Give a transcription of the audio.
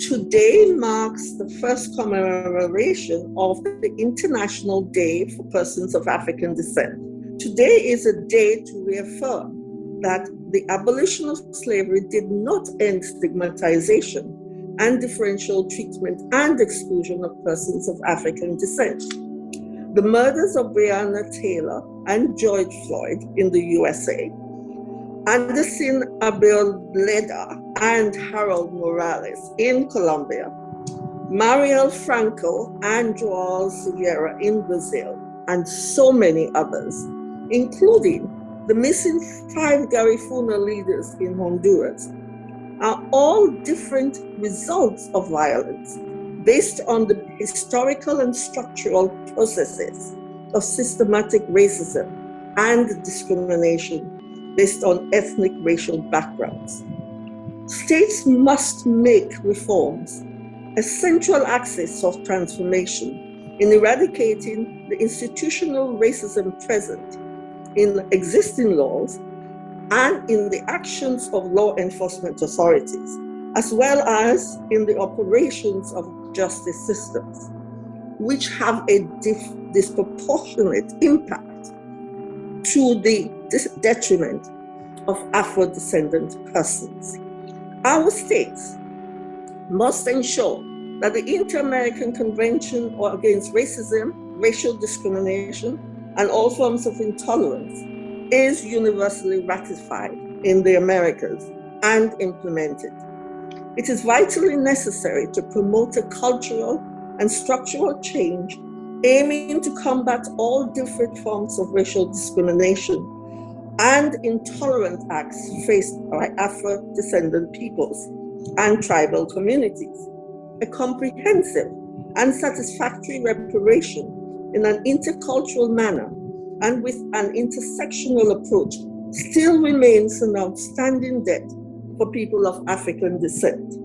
Today marks the first commemoration of the International Day for Persons of African Descent. Today is a day to reaffirm that the abolition of slavery did not end stigmatization and differential treatment and exclusion of persons of African descent. The murders of Breonna Taylor and George Floyd in the USA, Anderson Arboleda and Harold Morales in Colombia, Marielle Franco and Joao Silveira in Brazil, and so many others, including the missing five Garifuna leaders in Honduras, are all different results of violence based on the historical and structural processes of systematic racism and discrimination based on ethnic racial backgrounds. States must make reforms a central axis of transformation in eradicating the institutional racism present in existing laws and in the actions of law enforcement authorities, as well as in the operations of justice systems, which have a disproportionate impact to the detriment of Afro-descendant persons. Our states must ensure that the Inter-American Convention Against Racism, Racial Discrimination, and all forms of intolerance is universally ratified in the Americas and implemented. It is vitally necessary to promote a cultural and structural change aiming to combat all different forms of racial discrimination and intolerant acts faced by Afro-descendant peoples and tribal communities. A comprehensive and satisfactory reparation in an intercultural manner and with an intersectional approach still remains an outstanding debt for people of African descent.